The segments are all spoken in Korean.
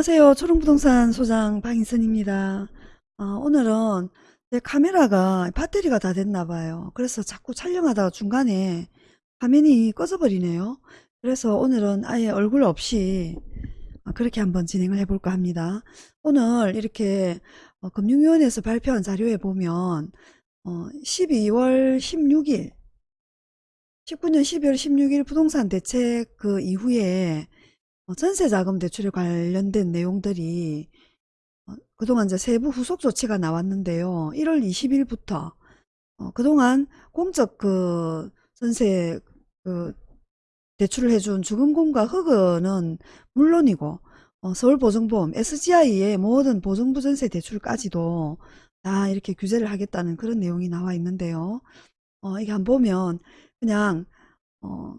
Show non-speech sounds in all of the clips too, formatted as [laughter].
안녕하세요. 초롱부동산 소장 박인선입니다. 어, 오늘은 내 카메라가 배터리가 다 됐나 봐요. 그래서 자꾸 촬영하다가 중간에 화면이 꺼져 버리네요. 그래서 오늘은 아예 얼굴 없이 어, 그렇게 한번 진행을 해볼까 합니다. 오늘 이렇게 어, 금융위원회에서 발표한 자료에 보면 어, 12월 16일 19년 12월 16일 부동산 대책 그 이후에 어, 전세자금 대출에 관련된 내용들이 어, 그동안 이제 세부 후속 조치가 나왔는데요. 1월 20일부터 어, 그동안 공적 그 전세 그 대출을 해준 주금공과 흑은은 물론이고 어, 서울보증보험 SGI의 모든 보증부 전세 대출까지도 다 이렇게 규제를 하겠다는 그런 내용이 나와 있는데요. 어, 이게 한번 보면 그냥 어,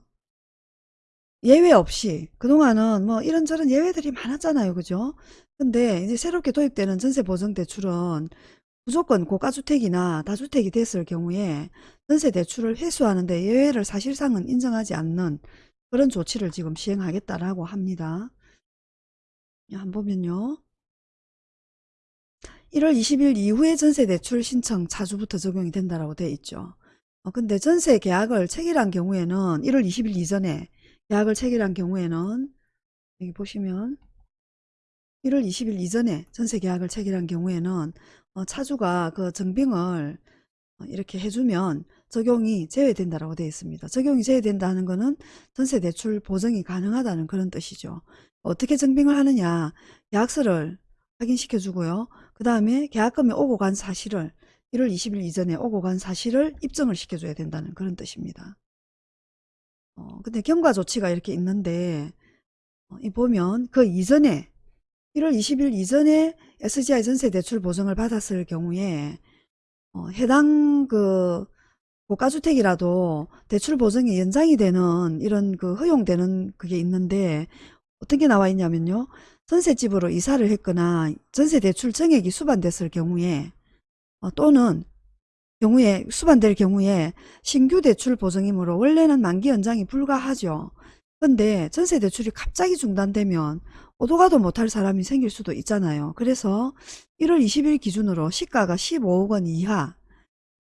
예외 없이 그동안은 뭐 이런저런 예외들이 많았잖아요. 그죠? 근데 이제 새롭게 도입되는 전세 보증 대출은 무조건 고가주택이나 다주택이 됐을 경우에 전세 대출을 회수하는 데 예외를 사실상은 인정하지 않는 그런 조치를 지금 시행하겠다라고 합니다. 한번 보면요. 1월 20일 이후에 전세 대출 신청 차주부터 적용이 된다라고 돼 있죠. 어, 근데 전세 계약을 체결한 경우에는 1월 20일 이전에 계약을 체결한 경우에는 여기 보시면 1월 20일 이전에 전세 계약을 체결한 경우에는 어, 차주가 그 증빙을 어, 이렇게 해주면 적용이 제외된다라고 되어 있습니다. 적용이 제외된다는 것은 전세 대출 보증이 가능하다는 그런 뜻이죠. 어떻게 증빙을 하느냐 계약서를 확인시켜 주고요. 그 다음에 계약금이 오고 간 사실을 1월 20일 이전에 오고 간 사실을 입증을 시켜줘야 된다는 그런 뜻입니다. 어, 근데 경과 조치가 이렇게 있는데 어, 이 보면 그 이전에 1월 20일 이전에 SGI 전세 대출 보증을 받았을 경우에 어, 해당 그 고가주택이라도 대출 보증이 연장이 되는 이런 그 허용되는 그게 있는데 어떤 게 나와 있냐면요. 전세집으로 이사를 했거나 전세 대출 정액이 수반됐을 경우에 어, 또는 경우에 수반될 경우에 신규 대출 보증이므로 원래는 만기 연장이 불가하죠. 근데 전세 대출이 갑자기 중단되면 오도 가도 못할 사람이 생길 수도 있잖아요. 그래서 1월 20일 기준으로 시가가 15억 원 이하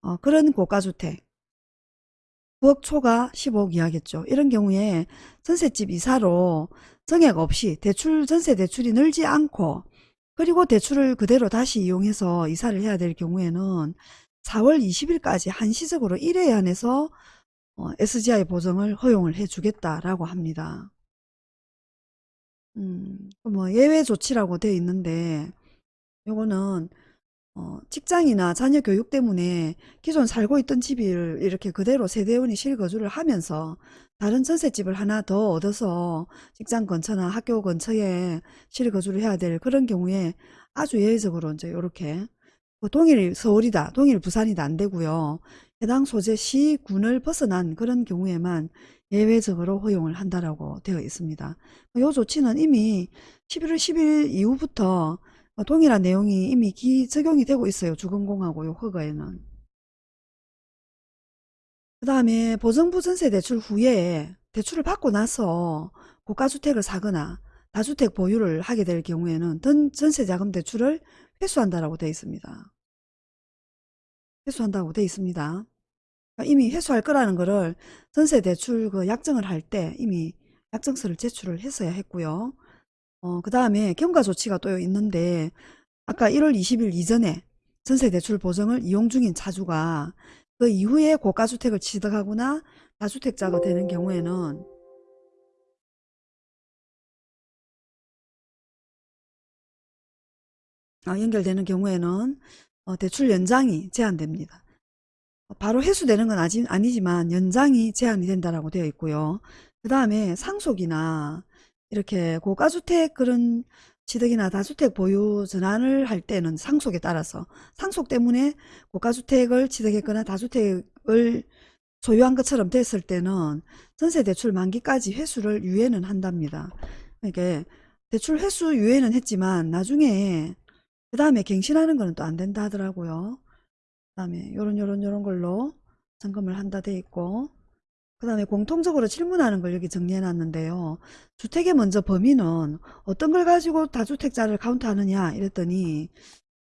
어, 그런 고가주택 9억 초가 15억 이하겠죠. 이런 경우에 전셋집 이사로 정액 없이 대출 전세 대출이 늘지 않고 그리고 대출을 그대로 다시 이용해서 이사를 해야 될 경우에는 4월 20일까지 한시적으로 1회에 한해서 어, SGI 보증을 허용을 해주겠다라고 합니다. 음, 뭐 예외 조치라고 되어 있는데 요거는 어, 직장이나 자녀 교육 때문에 기존 살고 있던 집을 이렇게 그대로 세대원이 실거주를 하면서 다른 전셋집을 하나 더 얻어서 직장 근처나 학교 근처에 실거주를 해야 될 그런 경우에 아주 예외적으로 이제 이렇게 뭐 동일 서울이다, 동일 부산이다 안 되고요. 해당 소재 시, 군을 벗어난 그런 경우에만 예외적으로 허용을 한다라고 되어 있습니다. 이 조치는 이미 11월 10일 이후부터 동일한 내용이 이미 기 적용이 되고 있어요. 주건공하고 요 허가에는. 그 다음에 보정부 전세 대출 후에 대출을 받고 나서 고가주택을 사거나 다주택 보유를 하게 될 경우에는 전세자금 대출을 회수한다라고 되어 있습니다. 회수한다고 되어 있습니다. 그러니까 이미 회수할 거라는 거를 전세 대출 그 약정을 할 때 이미 약정서를 제출을 했어야 했고요. 어, 그 다음에 경과 조치가 또 있는데 아까 1월 20일 이전에 전세 대출 보증을 이용 중인 차주가 그 이후에 고가주택을 취득하거나 다주택자가 되는 경우에는 연결되는 경우에는 어, 대출 연장이 제한됩니다. 바로 회수되는 건 아직 아니지만 연장이 제한이 된다라고 되어 있고요. 그 다음에 상속이나 이렇게 고가주택 그런 취득이나 다주택 보유 전환을 할 때는 상속에 따라서 상속 때문에 고가주택을 취득했거나 다주택을 소유한 것처럼 됐을 때는 전세 대출 만기까지 회수를 유예는 한답니다. 이게 대출 회수 유예는 했지만 나중에 그 다음에 갱신하는 거는 또 안 된다 하더라고요. 그 다음에 요런 요런 요런 걸로 점검을 한다 돼 있고 그 다음에 공통적으로 질문하는 걸 여기 정리해 놨는데요. 주택의 먼저 범위는 어떤 걸 가지고 다주택자를 카운트하느냐 이랬더니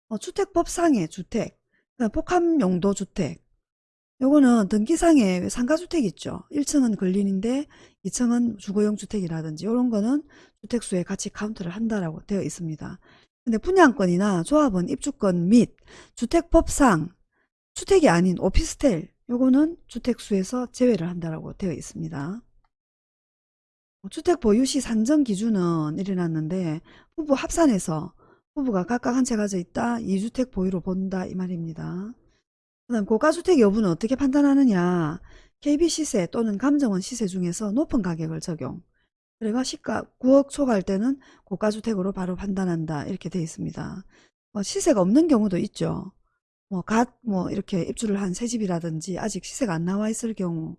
어, 주택법상의 주택, 복합용도 주택 요거는 등기상에 상가주택 있죠. 1층은 근린인데 2층은 주거용 주택이라든지 이런 거는 주택수에 같이 카운트를 한다라고 되어 있습니다. 근데 분양권이나 조합원 입주권 및 주택법상 주택이 아닌 오피스텔 요거는 주택수에서 제외를 한다라고 되어 있습니다. 주택 보유시 산정 기준은 일어났는데 부부 합산해서 부부가 각각 한 채 가져 있다 2주택 보유로 본다 이 말입니다. 그 다음 고가주택 여부는 어떻게 판단하느냐 KB 시세 또는 감정원 시세 중에서 높은 가격을 적용 그래가 시가 9억 초과할 때는 고가주택으로 바로 판단한다 이렇게 되어 있습니다. 뭐 시세가 없는 경우도 있죠. 뭐, 갓, 뭐, 이렇게 입주를 한 새 집이라든지 아직 시세가 안 나와 있을 경우,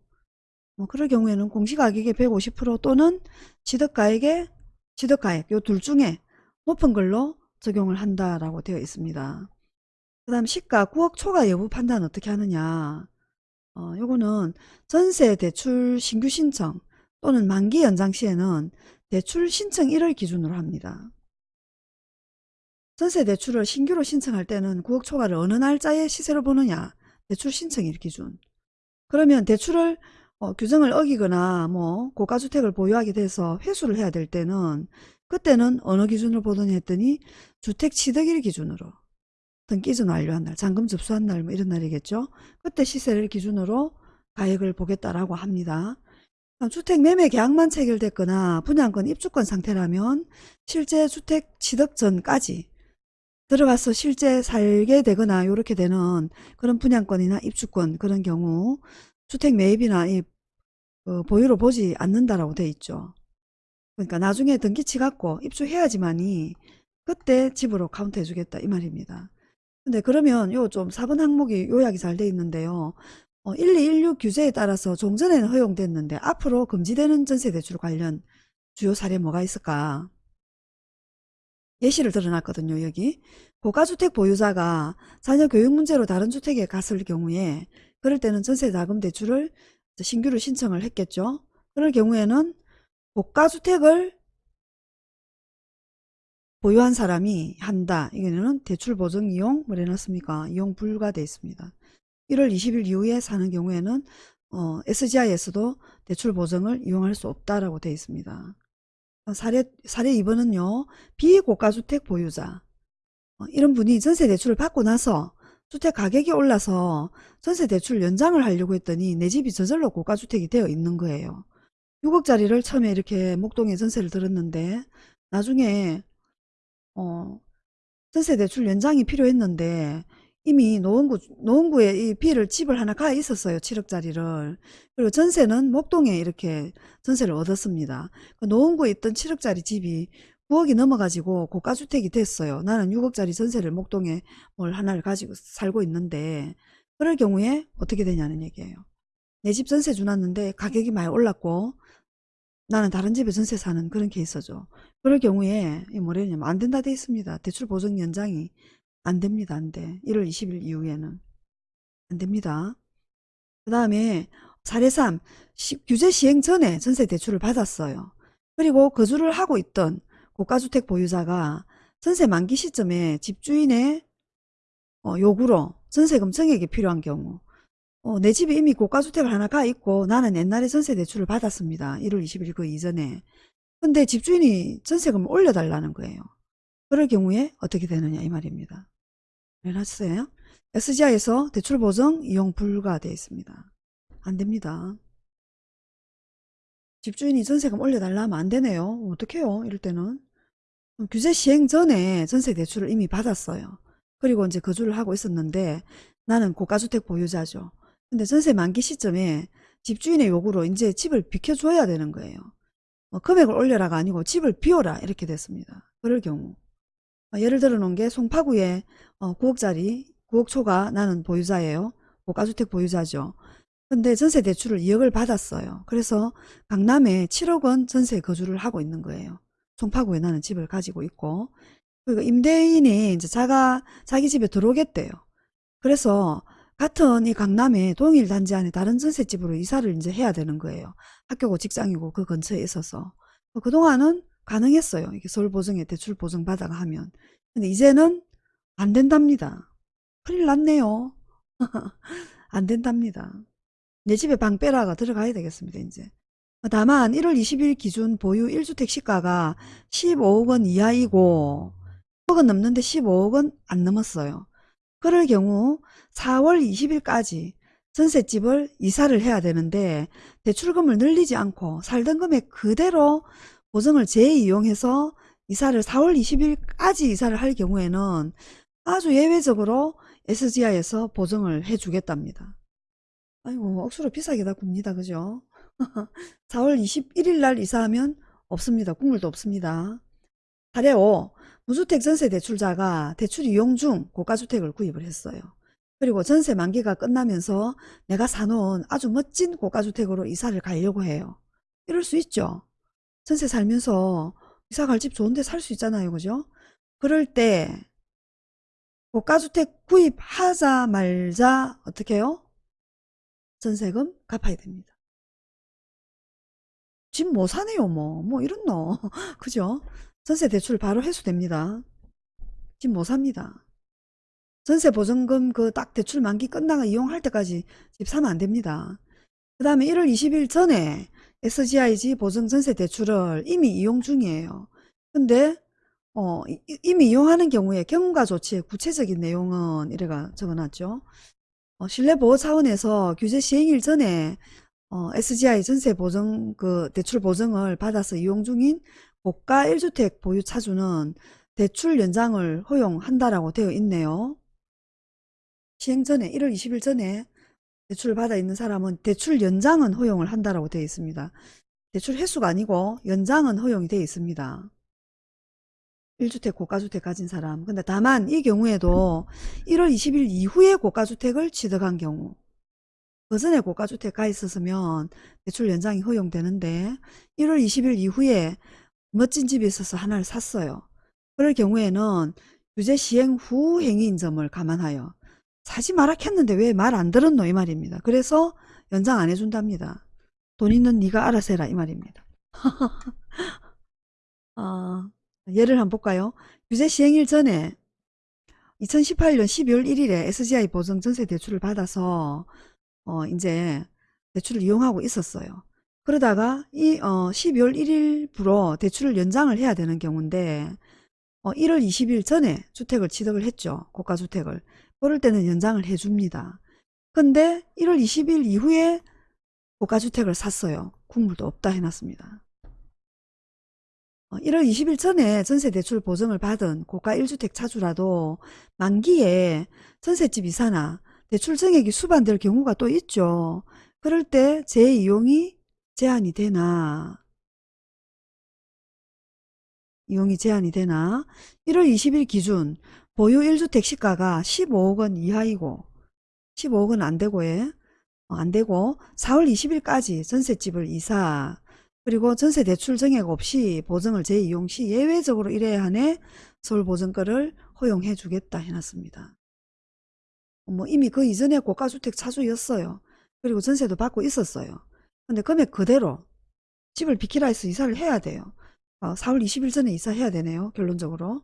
뭐, 그럴 경우에는 공시가격의 150% 또는 취득가액의 취득가액, 요 둘 중에 높은 걸로 적용을 한다라고 되어 있습니다. 그 다음 시가 9억 초과 여부 판단 어떻게 하느냐. 어, 요거는 전세 대출 신규 신청 또는 만기 연장 시에는 대출 신청 1을 기준으로 합니다. 전세 대출을 신규로 신청할 때는 9억 초과를 어느 날짜에 시세로 보느냐 대출 신청일 기준. 그러면 대출을 어, 규정을 어기거나 뭐 고가주택을 보유하게 돼서 회수를 해야 될 때는 그때는 어느 기준으로 보더니 했더니 주택 취득일 기준으로. 등기전 완료한 날 잔금 접수한 날 뭐 이런 날이겠죠? 그때 시세를 기준으로 가액을 보겠다라고 합니다 주택 매매 계약만 체결됐거나 분양권 입주권 상태라면 실제 주택 취득 전까지 들어가서 실제 살게 되거나 이렇게 되는 그런 분양권이나 입주권 그런 경우 주택 매입이나 이 어, 보유로 보지 않는다라고 돼 있죠. 그러니까 나중에 등기쳐 갖고 입주해야지만이 그때 집으로 카운트 해주겠다 이 말입니다. 근데 그러면 요 좀 4번 항목이 요약이 잘 돼 있는데요. 어, 1216 규제에 따라서 종전에는 허용됐는데 앞으로 금지되는 전세대출 관련 주요 사례 뭐가 있을까? 예시를 들어놨거든요. 여기 고가주택 보유자가 자녀 교육 문제로 다른 주택에 갔을 경우에 그럴 때는 전세자금 대출을 신규로 신청을 했겠죠. 그럴 경우에는 고가주택을 보유한 사람이 한다. 이거는 대출 보증 이용 뭐 해놨습니까? 이용 불가돼 있습니다. 1월 20일 이후에 사는 경우에는 어, SGI에서도 대출 보증을 이용할 수 없다라고 되어 있습니다. 사례, 사례 2번은요. 비고가주택 보유자. 어, 이런 분이 전세 대출을 받고 나서 주택 가격이 올라서 전세 대출 연장을 하려고 했더니 내 집이 저절로 고가주택이 되어 있는 거예요. 6억짜리를 처음에 이렇게 목동에 전세를 들었는데 나중에 어, 전세 대출 연장이 필요했는데 이미 노원구, 노원구에 이 비를 집을 하나 가 있었어요. 7억짜리를. 그리고 전세는 목동에 이렇게 전세를 얻었습니다. 그 노원구에 있던 7억짜리 집이 9억이 넘어가지고 고가주택이 됐어요. 나는 6억짜리 전세를 목동에 뭘 하나를 가지고 살고 있는데 그럴 경우에 어떻게 되냐는 얘기예요. 내 집 전세 주놨는데 가격이 많이 올랐고 나는 다른 집에 전세 사는 그런 케이스죠. 그럴 경우에 뭐래냐면 안 된다 돼 있습니다. 대출 보증 연장이 안 됩니다. 안 돼. 1월 20일 이후에는. 안 됩니다. 그 다음에 사례 3. 시, 규제 시행 전에 전세 대출을 받았어요. 그리고 거주를 하고 있던 고가주택 보유자가 전세 만기 시점에 집주인의 어, 요구로 전세금 증액이 필요한 경우 어, 내 집이 이미 고가주택을 하나 가 있고 나는 옛날에 전세 대출을 받았습니다. 1월 20일 그 이전에. 근데 집주인이 전세금을 올려달라는 거예요. 그럴 경우에 어떻게 되느냐 이 말입니다. 해놨어요. SGI에서 대출 보증 이용 불가되어 있습니다. 안 됩니다. 집주인이 전세금 올려달라 하면 안 되네요. 어떡해요 이럴 때는. 규제 시행 전에 전세 대출을 이미 받았어요. 그리고 이제 거주를 하고 있었는데 나는 고가주택 보유자죠. 근데 전세 만기 시점에 집주인의 요구로 이제 집을 비켜줘야 되는 거예요. 뭐 금액을 올려라가 아니고 집을 비워라 이렇게 됐습니다. 그럴 경우 어, 예를 들어 놓은 게 송파구에 어, 9억짜리 9억 초가 나는 보유자예요. 고가주택 보유자죠. 근데 전세 대출을 2억을 받았어요. 그래서 강남에 7억 원 전세 거주를 하고 있는 거예요. 송파구에 나는 집을 가지고 있고 그리고 임대인이 이제 자가 자기 집에 들어오겠대요. 그래서 같은 이 강남의 동일 단지 안에 다른 전셋집으로 이사를 이제 해야 되는 거예요. 학교고 직장이고 그 근처에 있어서. 어, 그동안은 가능했어요. 이게 서울 보증에 대출 보증 받아가 하면. 근데 이제는 안 된답니다. 큰일 났네요. [laughs] 안 된답니다. 내 집에 방 빼라가 들어가야 되겠습니다, 이제. 다만 1월 20일 기준 보유 1주택 시가가 15억 원 이하이고 10억은 넘는데 15억은 안 넘었어요. 그럴 경우 4월 20일까지 전셋집을 이사를 해야 되는데 대출금을 늘리지 않고 살던 금액 그대로 보증을 재이용해서 이사를 4월 20일까지 이사를 할 경우에는 아주 예외적으로 SGI에서 보증을 해주겠답니다. 아이고 억수로 비싸게 다 굽니다. 그죠? [laughs] 4월 21일 날 이사하면 없습니다. 국물도 없습니다. 사례 5. 무주택 전세 대출자가 대출 이용 중 고가주택을 구입을 했어요. 그리고 전세 만기가 끝나면서 내가 사놓은 아주 멋진 고가주택으로 이사를 가려고 해요. 이럴 수 있죠. 전세 살면서 이사 갈 집 좋은데 살 수 있잖아요. 그죠? 그럴 때 고가주택 구입하자 말자 어떻게 해요? 전세금 갚아야 됩니다. 집 뭐 사네요 뭐. 뭐 이런 너. [laughs] 그죠? 전세 대출 바로 회수됩니다. 집못 삽니다. 전세 보증금 그 딱 대출 만기 끝나가 이용할 때까지 집 사면 안 됩니다. 그 다음에 1월 20일 전에 SGIG 보증 전세 대출을 이미 이용 중이에요. 근데 어, 이- 이미 이용하는 경우에 경과 조치의 구체적인 내용은 이래가 적어놨죠. 어, 신뢰보호 차원에서 규제 시행일 전에 어, SGI 전세 보증 그 대출 보증을 받아서 이용 중인 고가 1주택 보유 차주는 대출 연장을 허용한다라고 되어 있네요. 시행 전에 1월 20일 전에 대출을 받아 있는 사람은 대출 연장은 허용을 한다라고 되어 있습니다. 대출 횟수가 아니고 연장은 허용이 되어 있습니다. 1주택 고가주택 가진 사람. 근데 다만 이 경우에도 1월 20일 이후에 고가주택을 취득한 경우 그 전에 고가주택 가 있었으면 대출 연장이 허용되는데 1월 20일 이후에 멋진 집이 있어서 하나를 샀어요. 그럴 경우에는 유죄 시행 후 행위인 점을 감안하여 사지 마라 했는데 왜 말 안 들었노 이 말입니다. 그래서 연장 안 해준답니다. 돈 있는 네가 알아서 해라 이 말입니다. [laughs] 아, 예를 한번 볼까요? 유죄 시행일 전에 2018년 12월 1일에 SGI 보증 전세 대출을 받아서 어 이제 대출을 이용하고 있었어요. 그러다가 이 어, 12월 1일부로 대출을 연장을 해야 되는 경우인데 어, 1월 20일 전에 주택을 취득을 했죠. 고가주택을. 그럴 때는 연장을 해줍니다. 근데 1월 20일 이후에 고가주택을 샀어요. 국물도 없다 해놨습니다. 어, 1월 20일 전에 전세대출 보증을 받은 고가 1주택 차주라도 만기에 전셋집 이사나 대출 증액이 수반될 경우가 또 있죠. 그럴 때 재이용이 제한이 되나 이용이 제한이 되나 1월 20일 기준 보유 1주택 시가가 15억 원 이하이고 15억 원 안되고 예. 어, 안되고 4월 20일까지 전셋집을 이사 그리고 전세 대출 증액 없이 보증을 재이용 시 예외적으로 이래야 하네 서울보증권을 허용해 주겠다 해놨습니다. 뭐 이미 그 이전에 고가주택 차주였어요. 그리고 전세도 받고 있었어요. 근데 금액 그대로 집을 비키라 해서 이사를 해야 돼요. 어, 4월 20일 전에 이사해야 되네요. 결론적으로.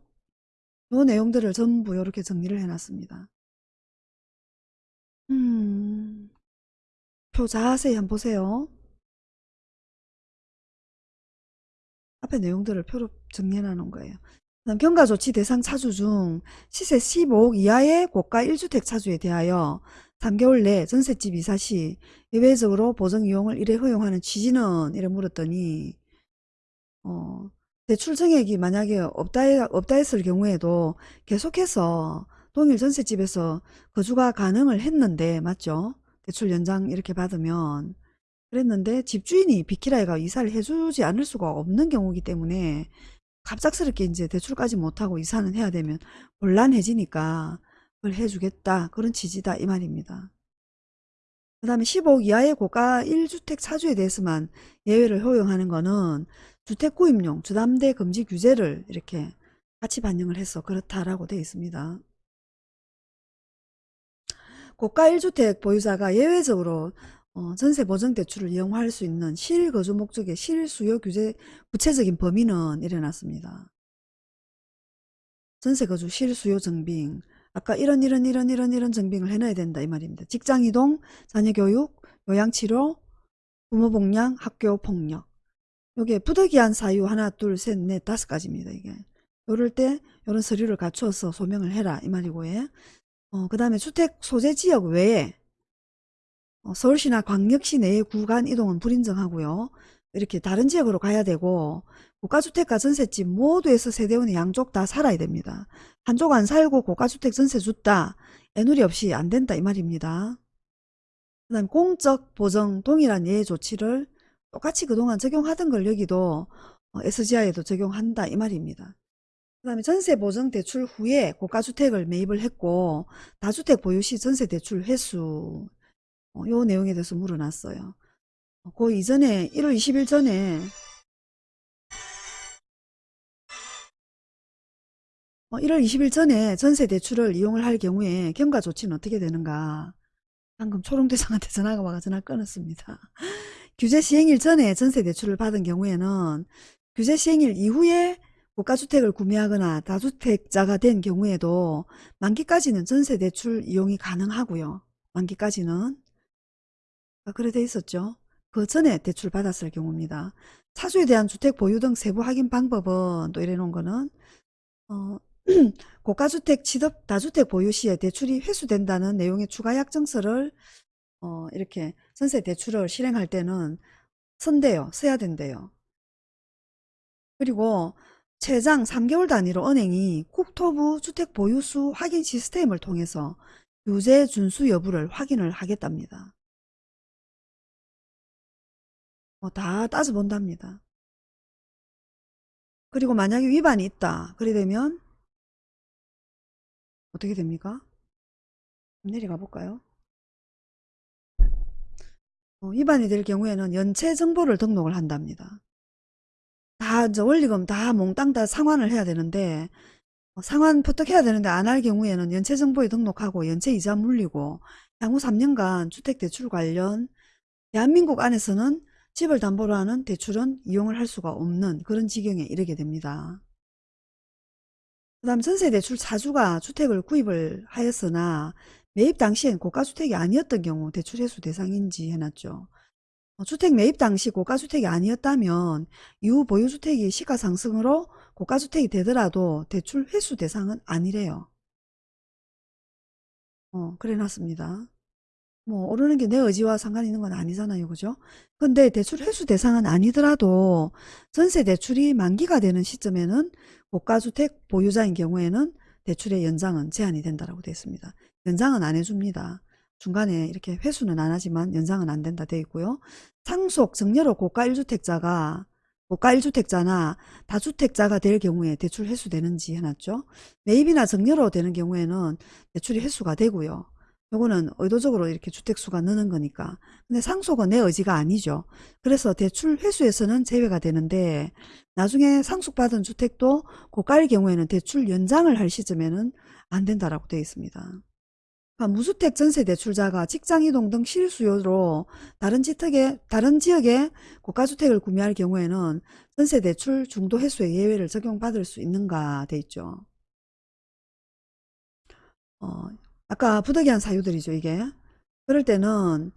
요 내용들을 전부 이렇게 정리를 해놨습니다. 음, 표 자세히 한번 보세요. 앞에 내용들을 표로 정리해 놓은 거예요. 경과조치 대상 차주 중 시세 15억 이하의 고가 1주택 차주에 대하여 3개월 내 전셋집 이사 시 예외적으로 보증 이용을 이래 허용하는 취지는 이래 물었더니 어, 대출 증액이 만약에 없다, 해- 없다 했을 경우에도 계속해서 동일 전셋집에서 거주가 가능을 했는데 맞죠? 대출 연장 이렇게 받으면 그랬는데 집주인이 비키라이가 이사를 해주지 않을 수가 없는 경우이기 때문에 갑작스럽게 이제 대출까지 못하고 이사는 해야 되면 곤란해지니까 그걸 해주겠다 그런 취지다 이 말입니다. 그 다음에 15억 이하의 고가 1주택 차주에 대해서만 예외를 허용하는 거는 주택 구입용 주담대 금지 규제를 이렇게 같이 반영을 해서 그렇다라고 되어 있습니다. 고가 1주택 보유자가 예외적으로 어, 전세 보증 대출을 이용할 수 있는 실거주 목적의 실수요 규제 구체적인 범위는 이래놨습니다. 전세 거주 실수요 증빙 아까 이런 이런 이런 이런 이런 증빙을 해놔야 된다 이 말입니다. 직장 이동, 자녀 교육, 요양치료, 부모 복양, 학교 폭력 요게 부득이한 사유 하나 둘 셋 넷 다섯 가지입니다 이게 요럴 때 요런 서류를 갖추어서 소명을 해라 이 말이고 예. 어, 그 다음에 주택 소재 지역 외에 어, 서울시나 광역시 내의 구간 이동은 불인정하고요. 이렇게 다른 지역으로 가야 되고 고가주택과 전셋집 모두에서 세대원이 양쪽 다 살아야 됩니다. 한쪽 안 살고 고가주택 전세 줬다. 애누리 없이 안 된다 이 말입니다. 그 다음 공적 보정 동일한 예외 조치를 똑같이 그동안 적용하던 걸 여기도 어, SGI에도 적용한다 이 말입니다. 그 다음에 전세 보증 대출 후에 고가주택을 매입을 했고 다주택 보유 시 전세 대출 횟수 어, 요 내용에 대해서 물어놨어요. 어, 그 이전에 1월 20일 전에 어, 1월 20일 전에 전세 대출을 이용을 할 경우에 경과 조치는 어떻게 되는가 방금 초롱대장한테 전화가 와가 전화 끊었습니다. 규제 시행일 전에 전세 대출을 받은 경우에는 규제 시행일 이후에 고가주택을 구매하거나 다주택자가 된 경우에도 만기까지는 전세 대출 이용이 가능하고요. 만기까지는 아, 그래 돼 있었죠. 그 전에 대출 받았을 경우입니다. 차주에 대한 주택 보유 등 세부 확인 방법은 또 이래 놓은 거는 어, [clears throat] 고가주택 취득 다주택 보유 시에 대출이 회수된다는 내용의 추가 약정서를 어, 이렇게 전세 대출을 실행할 때는 선대요. 써야 된대요. 그리고 최장 3개월 단위로 은행이 국토부 주택 보유수 확인 시스템을 통해서 유제 준수 여부를 확인을 하겠답니다. 어, 다 따져본답니다. 그리고 만약에 위반이 있다. 그래 되면 어떻게 됩니까? 내려가 볼까요? 어, 위반이 될 경우에는 연체 정보를 등록을 한답니다. 다 이제 원리금 다 몽땅 다 상환을 해야 되는데 어, 상환 퍼뜩해야 되는데 안 할 경우에는 연체 정보에 등록하고 연체 이자 물리고 향후 3년간 주택 대출 관련 대한민국 안에서는 집을 담보로 하는 대출은 이용을 할 수가 없는 그런 지경에 이르게 됩니다. 그 다음 전세대출 차주가 주택을 구입을 하였으나 매입 당시엔 고가주택이 아니었던 경우 대출 회수 대상인지 해놨죠. 어, 주택 매입 당시 고가주택이 아니었다면 이후 보유주택이 시가상승으로 고가주택이 되더라도 대출 회수 대상은 아니래요. 어, 그래 놨습니다. 뭐 오르는 게 내 의지와 상관 있는 건 아니잖아요. 그죠? 근데 대출 회수 대상은 아니더라도 전세 대출이 만기가 되는 시점에는 고가주택 보유자인 경우에는 대출의 연장은 제한이 된다라고 되어 있습니다. 연장은 안 해줍니다. 중간에 이렇게 회수는 안 하지만 연장은 안 된다 되어 있고요. 상속 정렬로 고가 1주택자가 고가 1주택자나 다주택자가 될 경우에 대출 회수되는지 해놨죠. 매입이나 정렬로 되는 경우에는 대출이 회수가 되고요. 요거는 의도적으로 이렇게 주택수가 느는 거니까. 근데 상속은 내 의지가 아니죠. 그래서 대출 회수에서는 제외가 되는데 나중에 상속받은 주택도 고가일 경우에는 대출 연장을 할 시점에는 안 된다라고 되어 있습니다. 그러니까 무주택 전세 대출자가 직장이동 등 실수요로 다른 지역에 다른 지역에 고가주택을 구매할 경우에는 전세 대출 중도 회수의 예외를 적용받을 수 있는가 돼 있죠. 어, 아까 부득이한 사유들이죠, 이게. 그럴 때는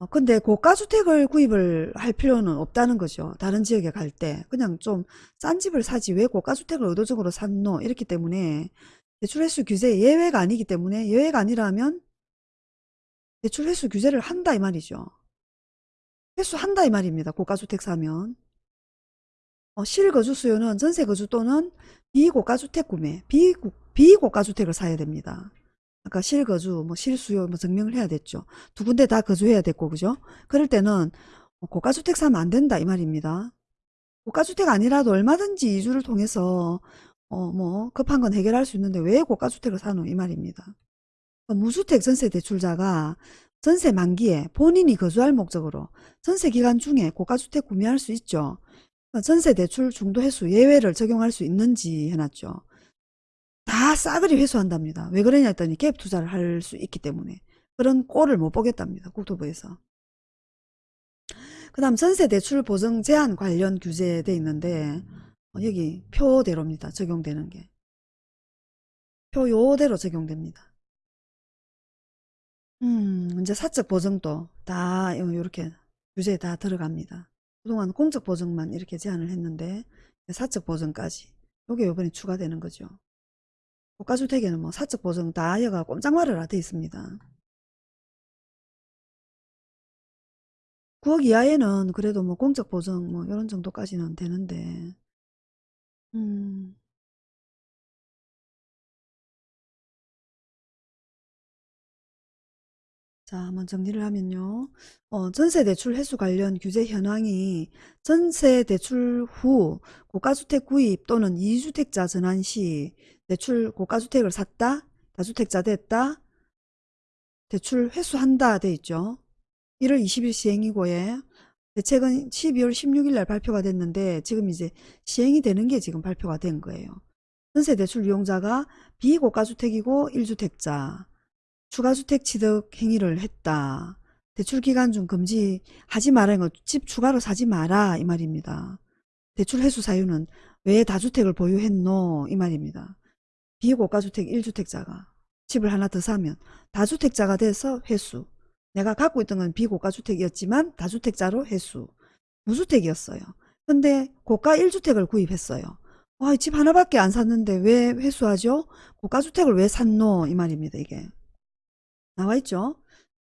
어, 근데 고가주택을 구입을 할 필요는 없다는 거죠. 다른 지역에 갈 때. 그냥 좀 싼 집을 사지 왜 고가주택을 의도적으로 샀노? 이렇기 때문에 대출횟수 규제 예외가 아니기 때문에 예외가 아니라면 대출횟수 규제를 한다 이 말이죠. 횟수 한다 이 말입니다. 고가주택 사면. 어, 실거주 수요는 전세 거주 또는 비고가주택 구매, 비, 비고가주택을 사야 됩니다. 아까 실거주, 뭐 실수요 뭐 증명을 해야 됐죠. 두 군데 다 거주해야 됐고 그죠? 그럴 때는 뭐 고가주택 사면 안 된다 이 말입니다. 고가주택 아니라도 얼마든지 이주를 통해서 어 뭐 급한 건 해결할 수 있는데 왜 고가주택을 사노 이 말입니다. 무주택 전세 대출자가 전세 만기에 본인이 거주할 목적으로 전세 기간 중에 고가주택 구매할 수 있죠. 전세 대출 중도 횟수 예외를 적용할 수 있는지 해놨죠. 다 싸그리 회수한답니다. 왜 그러냐 했더니 갭 투자를 할 수 있기 때문에. 그런 꼴을 못 보겠답니다. 국토부에서. 그 다음 전세 대출 보증 제한 관련 규제돼 있는데 어, 여기 표대로입니다. 적용되는 게. 표 요대로 적용됩니다. 음, 이제 사적 보증도 다 이렇게 규제에 다 들어갑니다. 그동안 공적 보증만 이렇게 제한을 했는데 사적 보증까지 요게 요번에 추가되는 거죠. 고가주택에는 뭐 사적 보증 다 여가 꼼짝말을 돼 있습니다. 9억 이하에는 그래도 뭐 공적 보증 뭐 이런 정도까지는 되는데 음, 자, 한번 정리를 하면요. 어, 전세 대출 회수 관련 규제 현황이 전세 대출 후 고가주택 구입 또는 이주택자 전환 시 대출 고가주택을 샀다, 다주택자 됐다, 대출 회수한다 돼 있죠. 1월 20일 시행이고에 대책은 12월 16일 날 발표가 됐는데 지금 이제 시행이 되는 게 지금 발표가 된 거예요. 전세 대출 이용자가 비고가주택이고 1주택자 추가주택 취득 행위를 했다. 대출 기간 중 금지하지 말아야 집 추가로 사지 마라 이 말입니다. 대출 회수 사유는 왜 다주택을 보유했노 이 말입니다. 비고가주택 1주택자가 집을 하나 더 사면 다주택자가 돼서 회수 내가 갖고 있던 건 비고가주택이었지만 다주택자로 회수 무주택이었어요. 근데 고가 1주택을 구입했어요. 와, 집 하나밖에 안 샀는데 왜 회수하죠? 고가주택을 왜 샀노? 이 말입니다, 이게. 나와 있죠?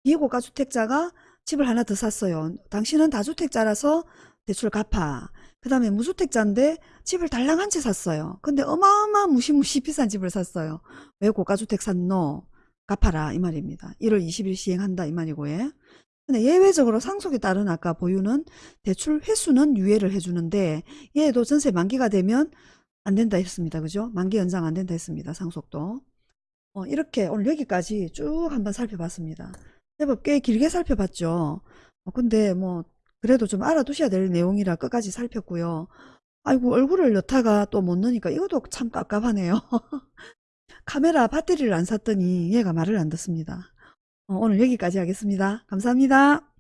비고가 주택자가 집을 하나 더 샀어요. 당신은 다주택자라서 대출 갚아. 그 다음에 무주택자인데 집을 달랑 한 채 샀어요. 근데 어마어마 무시무시 [laughs] 비싼 집을 샀어요. 왜 고가주택 샀노? 갚아라 이 말입니다. 1월 20일 시행한다 이 말이고 요 근데 예외적으로 상속에 따른 아까 보유는 대출 회수는 유예를 해주는데 얘도 전세 만기가 되면 안 된다 했습니다. 그죠? 만기 연장 안 된다 했습니다. 상속도. 어, 이렇게 오늘 여기까지 쭉 한번 살펴봤습니다. 제법 꽤 길게 살펴봤죠. 어, 근데 뭐 그래도 좀 알아두셔야 될 내용이라 끝까지 살폈고요. 아이고 얼굴을 넣다가 또 못 넣으니까 이것도 참 깝깝하네요. [laughs] 카메라 배터리를 안 샀더니 얘가 말을 안 듣습니다. 어, 오늘 여기까지 하겠습니다. 감사합니다.